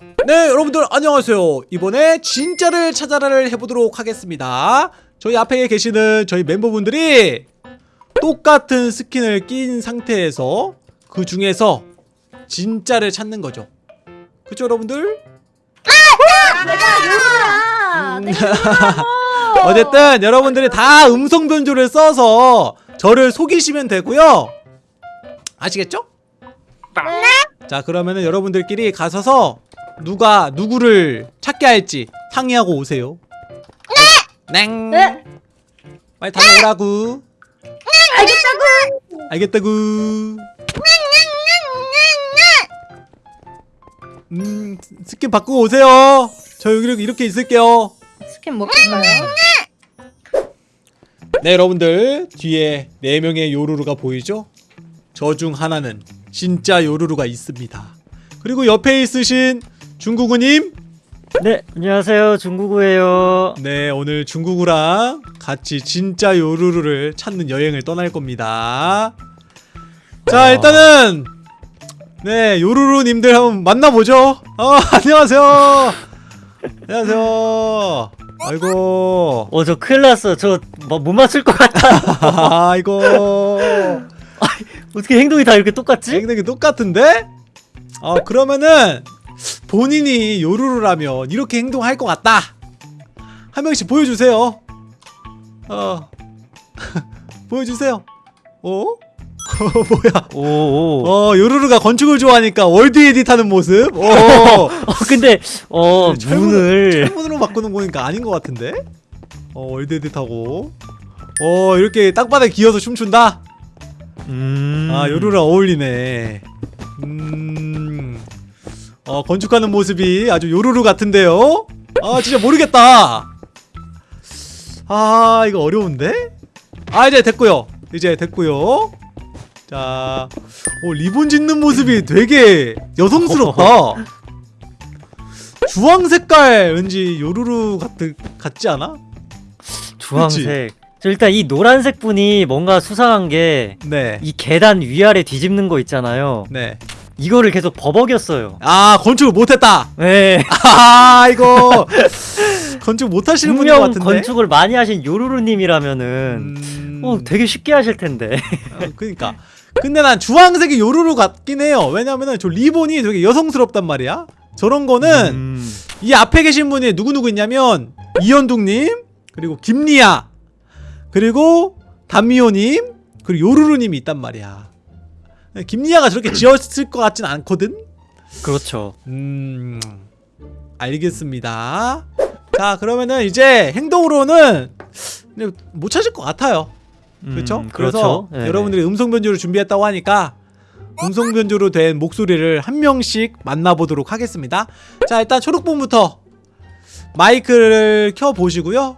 네 여러분들 안녕하세요 이번에 진짜를 찾아라를 해보도록 하겠습니다 저희 앞에 계시는 저희 멤버분들이 똑같은 스킨을 낀 상태에서 그 중에서 진짜를 찾는 거죠 그쵸 여러분들? 내가 음. 어쨌든 여러분들이 다 음성 변조를 써서 저를 속이시면 되고요 아시겠죠? 자 그러면은 여러분들끼리 가셔서 누가 누구를 찾게 할지 상의하고 오세요 네! 냉 네. 빨리 다녀오라고 알겠다고. 알겠다구 음 스킨 바꾸고 오세요 저 여기 이렇게 있을게요 스킨 먹을까요? 네 여러분들 뒤에 4명의 요루루가 보이죠? 저 중 하나는 진짜 요루루가 있습니다 그리고 옆에 있으신 중구구님 네, 안녕하세요. 중구구예요. 네 오늘 중구구랑 같이 진짜 요루루를 찾는 여행을 떠날 겁니다 자 일단은 네 요루루님들 한번 만나보죠 어 안녕하세요 안녕하세요 아이고 어, 저 큰일 났어. 저뭐못 맞출 것 같아. 아이고 어떻게 행동이 다 이렇게 똑같지? 행동이 똑같은데? 어 그러면은 본인이 요루루라면 이렇게 행동할 것 같다. 한 명씩 보여주세요. 어. 보여주세요. 어? 뭐야? 오, 오. 어 요루루가 건축을 좋아하니까 월드 에디트하는 모습? 어. 어, 근데 어, 철문- 문을 창문으로 바꾸는 거니까 아닌 것 같은데? 어 월드 에디트하고. 어 이렇게 땅바닥에 기어서 춤춘다? 음. 아 요루랑 어울리네. 음... 어 건축하는 모습이 아주 요루루 같은데요? 아 진짜 모르겠다 아 이거 어려운데? 아 이제 됐고요 이제 됐고요 자 오, 리본 짓는 모습이 되게 여성스럽다 주황 색깔 왠지 요루루 같, 같지 않아? 주황색. 저 일단 이 노란색 분이 뭔가 수상한 게이네 계단 위아래 뒤집는 거 있잖아요. 네. 이거를 계속 버벅였어요. 아 건축을 못했다 네. 아 이거 건축 못하시는 분인 것 같은데 건축을 많이 하신 요루루님이라면은 음... 어, 되게 쉽게 하실 텐데. 어, 그니까 근데 난 주황색이 요루루 같긴 해요 왜냐면은 저 리본이 되게 여성스럽단 말이야 저런 거는 음. 이 앞에 계신 분이 누구누구 있냐면 이현둥님 그리고 김리아 그리고 담미호님 그리고 요루루님이 있단 말이야 김리아가 저렇게 지었을 것 같진 않거든 그렇죠. 음 알겠습니다 자 그러면은 이제 행동으로는 못 찾을 것 같아요 그렇죠? 음, 그래서 그렇죠. 네네. 여러분들이 음성 변조를 준비했다고 하니까 음성 변조로 된 목소리를 한 명씩 만나보도록 하겠습니다 자 일단 초록본부터 마이크를 켜 보시고요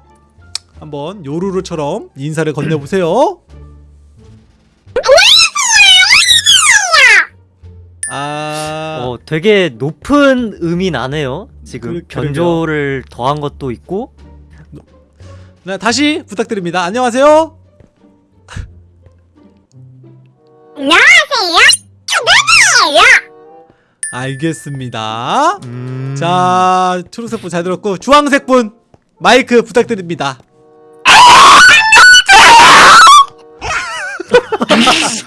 한번 요루루처럼 인사를 건네보세요 되게 높은 음이 나네요. 지금 그- 변조를 더한 것도 있고. 네, 다시 부탁드립니다. 안녕하세요? 알겠습니다. 음... 자 초록색 분 잘 들었고 주황색 분 마이크 부탁드립니다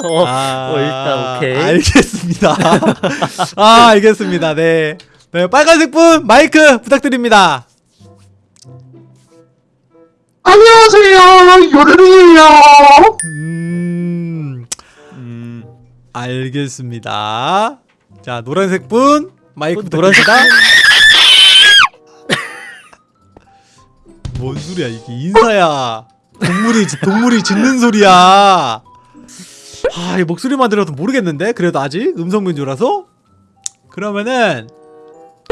어, 아, 어, 일단 오케이. 알겠습니다. 아 알겠습니다. 네, 네 빨간색 분 마이크 부탁드립니다. 안녕하세요, 요르르예요. 음 음... 알겠습니다. 자 노란색 분 마이크 어, 부탁드립니다. 뭔 소리야 이게 인사야. 동물이 동물이 짖는 소리야 아, 이 목소리만 들어도 모르겠는데? 그래도 아직 음성 변조라서? 그러면은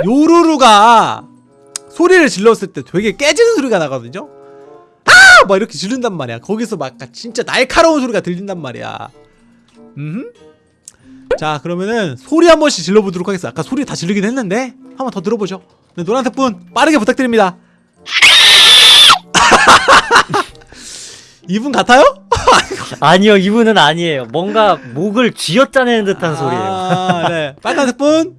요루루가 소리를 질렀을 때 되게 깨지는 소리가 나거든요. 아! 막 이렇게 지른단 말이야. 거기서 막 진짜 날카로운 소리가 들린단 말이야. 음. 자 그러면은 소리 한 번씩 질러보도록 하겠습니다. 아까 소리 다 지르긴 했는데 한 번 더 들어보죠. 네, 노란색 분 빠르게 부탁드립니다 이분 같아요? 아니요 이분은 아니에요. 뭔가 목을 쥐어짜내는 듯한 소리예요. 아, 네. 빨간색 분.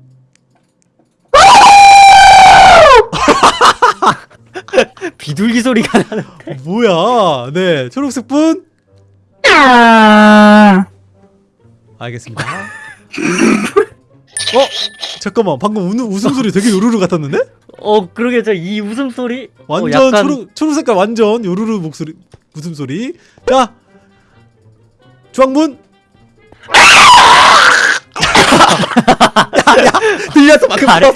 비둘기 소리가 나는. 뭐야? 네. 초록색 분. 알겠습니다. 어? 잠깐만. 방금 우는 웃음소리 되게 요루루 같았는데? 어 그러게 저이 웃음 소리. 완전 어, 약간 초록 초록 색깔 완전 요루루 목소리 웃음소리. 자. 주황문. 야, 야, 들렸어 방금 가래?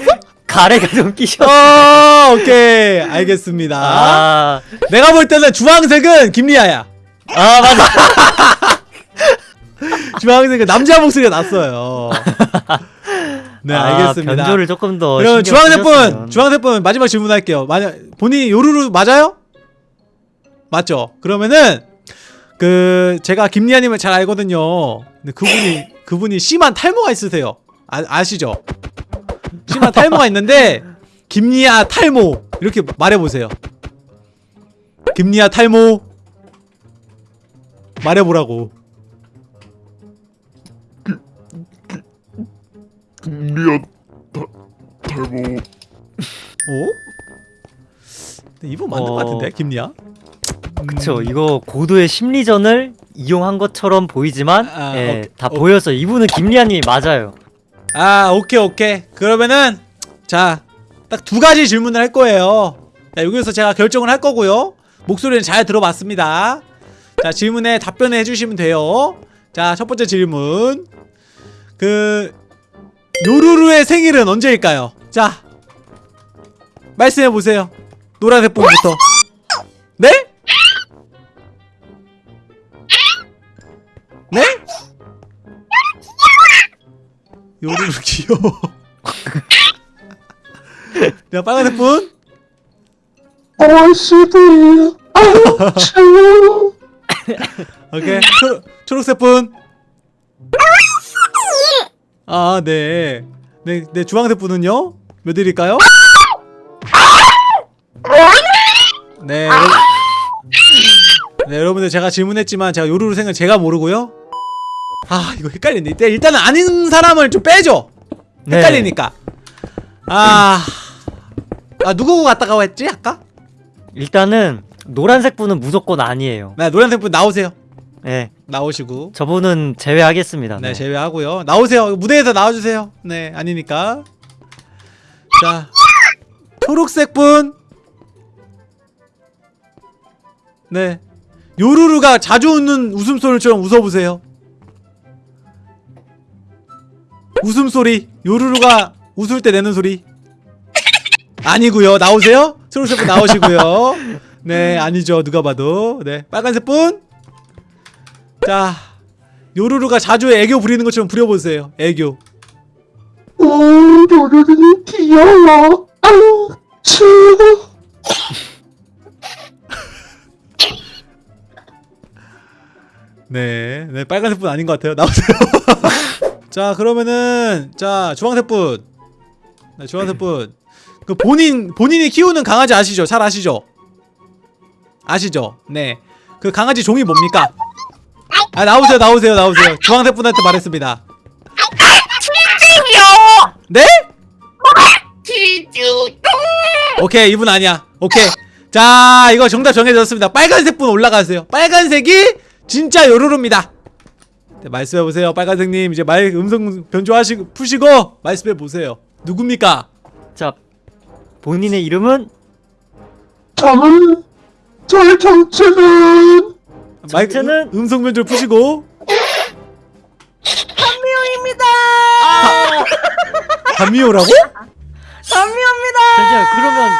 가래가 좀 끼셔. 어, 오케이 알겠습니다. 아, 내가 볼 때는 주황색은 김리아야. 아 맞아. 주황색은 남자 목소리가 났어요. 네 아, 알겠습니다. 변조를 조금 더. 그럼 주황색 분. 주황색 분 마지막 질문할게요. 만약 본인이 요루루 맞아요? 맞죠? 그러면은 그 제가 김리아님을 잘 알거든요. 근데 그분이 그분이 심한 탈모가 있으세요. 아, 아시죠? 심한 탈모가 있는데 김리아 탈모 이렇게 말해보세요. 김리아 탈모 말해보라고. 미안 다, 탈모 어? 근데 이분 맞는 어. 것 같은데 김리아? 그쵸. 이거 고도의 심리전을 이용한 것처럼 보이지만 아, 예, 오케이. 다 오- 보여서 이분은 김리아님이 맞아요. 아 오케이 오케이. 그러면은 자 딱 두 가지 질문을 할 거예요. 자 여기서 제가 결정을 할 거고요. 목소리는 잘 들어봤습니다. 자 질문에 답변을 해주시면 돼요. 자 첫 번째 질문. 그 요루루의 생일은 언제일까요? 자 말씀해 보세요. 노란색 분부터. 네? 네? 요루루 귀여워 자 빨간색 분 아씨들 아우 오케이 초, 초록색 분. 아, 네. 네, 네 주황색 분은요? 몇 일일까요? 네. 네, 여러분들 제가 질문했지만 제가 요루루 생을 제가 모르고요. 아, 이거 헷갈리네. 일단 일단은 아는 사람을 좀 빼줘. 네. 헷갈리니까. 아. 아, 누구 갔다가 했지? 아까? 일단은 노란색 분은 무조건 아니에요. 네, 노란색 분 나오세요. 예, 나오시고. 저분은 제외하겠습니다. 네, 네. 제외하고요. 나오세요. 무대에서 나와주세요. 네, 아니니까. 자, 초록색 분. 네, 요루루가 자주 웃는 웃음소리처럼 웃어보세요. 웃음소리. 요루루가 웃을 때 내는 소리. 아니고요. 나오세요. 초록색 분 나오시고요. 네, 아니죠. 누가 봐도. 네, 빨간색 분. 자, 요루루가 자주 애교 부리는 것처럼 부려보세요. 애교. 오 노르르 귀여워 아우 추워 네, 네 빨간색 분 아닌 것 같아요. 나오세요. 자, 그러면은 자 주황색 분, 네, 주황색 분. 그 본인 본인이 키우는 강아지 아시죠? 잘 아시죠? 아시죠? 네. 그 강아지 종이 뭡니까? 아 나오세요, 나오세요, 나오세요. 주황색 분한테 말했습니다. 네? 오케이 이분 아니야. 오케이. 자 이거 정답 정해졌습니다. 빨간색 분 올라가세요. 빨간색이 진짜 요루루입니다. 네, 말씀해 보세요, 빨간색님. 이제 말 음성 변조하시고 푸시고 말씀해 보세요. 누굽니까? 자, 본인의 이름은 저는 저의 정체는 마이크 정체는? 음, 음성 변조 푸시고 선미호입니다. 감미호라고? 선미호입니다. 잠시만 그러면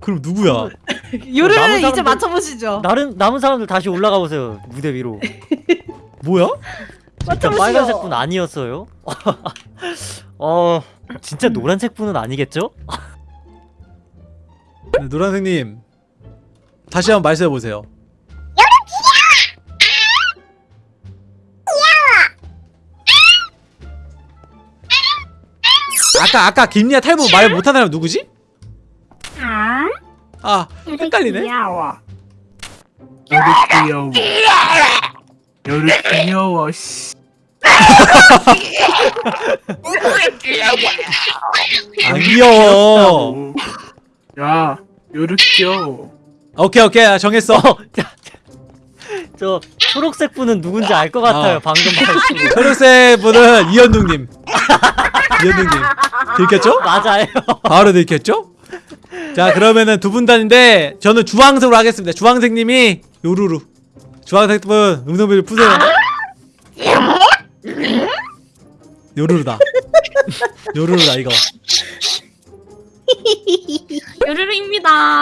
그럼 누구야? 남은 요르를 이제 사람들- 맞춰보시죠. 다른 남은 사람들 다시 올라가 보세요 무대 위로. 뭐야? 진짜. 빨간색 분 아니었어요? 어, 진짜 노란색 분은 아니겠죠? 네, 노란색님 다시 한번 말씀해 보세요. 아까 아까 김리아 탈모 말 못한 사람 누구지? 아 헷갈리네. 귀여워. 요리 귀여워. 요리 귀여워. 씨. 안 귀여워 야, 요리 귀여워. 오케이 오케이 나 정했어 저 초록색 분은 누군지 알 것 같아요. 어. 방금 말씀. 초록색 분은 이현둥님 이현둥님 들켰죠? 맞아요. 바로 들켰죠? 자 그러면은 두 분 단인데 저는 주황색으로 하겠습니다 주황색님이 요루루 주황색 분 음성비를 푸세요 요루루다 요루루다 이거 요르르입니다. 아,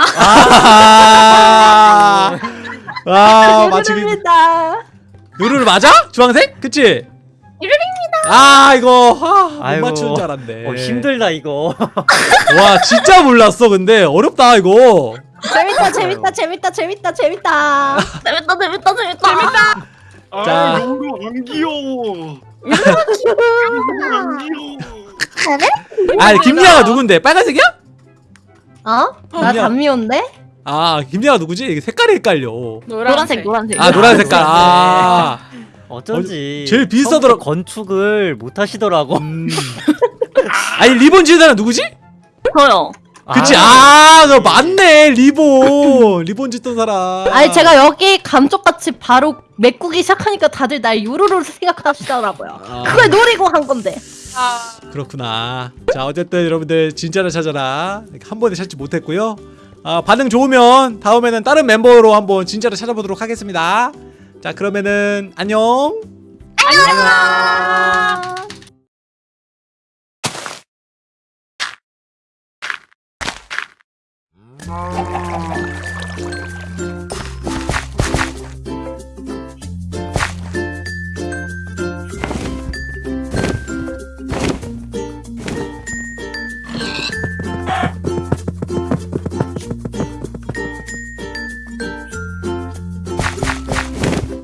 아 맞추기 요르르입니다. 요루루 맞아? 주황색? 그치? 요르르입니다. 아 이거 아, 못 아이고. 맞추는 줄 알았네 어, 힘들다 이거. 와 진짜 몰랐어 근데 어렵다 이거 재밌다, 재밌다, 재밌다, 재밌다, 재밌다. 재밌다, 재밌다, 재밌다. 재밌다. 자. 아, 요루 안 귀여워. 안 귀여워. 아 김리아가 누군데? 빨간색이야? 어? 나. 담미온데? 아 김리아가 누구지? 이게 색깔이 헷갈려 노란색, 노란색. 아 노란 색깔 아 어쩐지 제일 비슷하더라- 건축을 못 하시더라고. 음. 아니 리본 지은 사람 누구지? 저요. 그치? 아 너 맞네. 리본. 리본 짓던 사람. 아니 제가 여기 감쪽같이 바로 메꾸기 시작하니까 다들 날 요루루 생각하시더라고요. 아. 그걸 노리고 한 건데. 그렇구나. 자 어쨌든 여러분들 진짜를 찾아라. 한 번에 찾지 못했고요. 아 반응 좋으면 다음에는 다른 멤버로 한번 진짜를 찾아보도록 하겠습니다. 자 그러면은 안녕. 안녕.